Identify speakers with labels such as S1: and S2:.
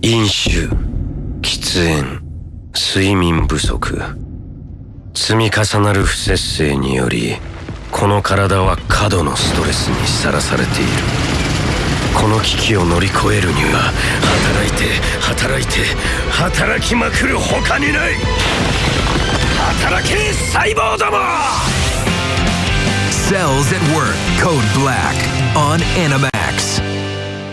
S1: 飲酒喫煙睡眠不足。積み重なる不節制によりこの体は過度のストレスにさらされている。この危機を乗り越えるには働いて働いて働きまくる他にない。働け細胞ども
S2: ！Cells at Work Code Black on Animax.